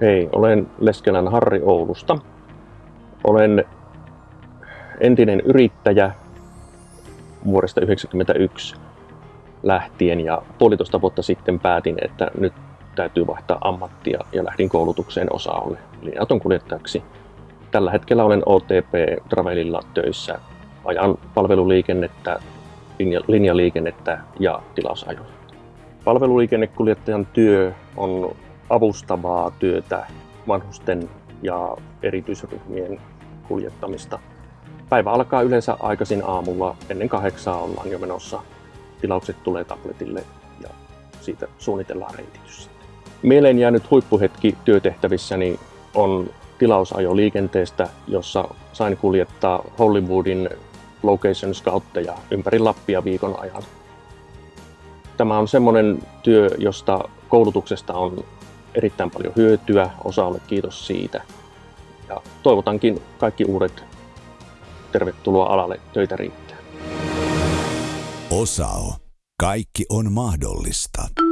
Hei, olen Leskelän Harri Oulusta. Olen entinen yrittäjä vuodesta 1991 lähtien ja puolitoista vuotta sitten päätin, että nyt täytyy vaihtaa ammattia ja lähdin koulutukseen osa-alle linja-auton kuljettajaksi. Tällä hetkellä olen OTP Travelilla töissä. Ajan palveluliikennettä, linja, linjaliikennettä ja tilausajoja. Palveluliikennekuljettajan työ on avustavaa työtä vanhusten ja erityisryhmien kuljettamista. Päivä alkaa yleensä aikaisin aamulla, ennen kahdeksaa ollaan jo menossa. Tilaukset tulee tabletille ja siitä suunnitellaan reititys. Mieleen jäänyt huippuhetki työtehtävissäni on tilausajo liikenteestä, jossa sain kuljettaa Hollywoodin location scoutteja ympäri Lappia viikon ajan. Tämä on semmoinen työ, josta koulutuksesta on erittäin paljon hyötyä. Osaalle kiitos siitä. Ja toivotankin kaikki uudet tervetuloa alalle. Töitä riittää. Osao. Kaikki on mahdollista.